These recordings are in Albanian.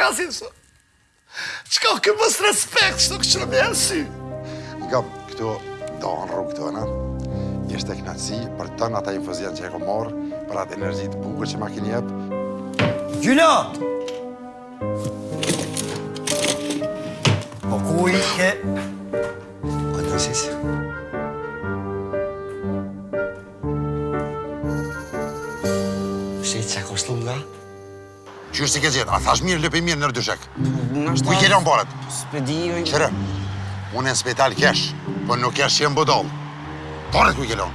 Kasim, së... Çka ke mos respekt, së nuk që me si? Nga këtu dahen rrugët tona, ishte knaqësi për tanë atë infuzion që e kom marrë, për atë energji t'bukur që ma keni jepë. Gjyla! Po ku i ke? Po të nësis? Shqit që ka shtu nga? Qysh s'i ke gjetë? A thash mirë, lëpi mirë nër dyshek? Ku i ke lënë paret? S'pe di, oj... Kqyr, unë e në spital kesh, po nuk kesh që jom budallë. Paret ku i ke lënë?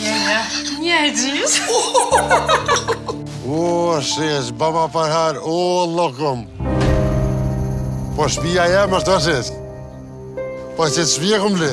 Një, një. Një e gjys. O, shes, baba për hajr, o, lokum. Po shpia jem është të shes. Po n'qat shpi kam le.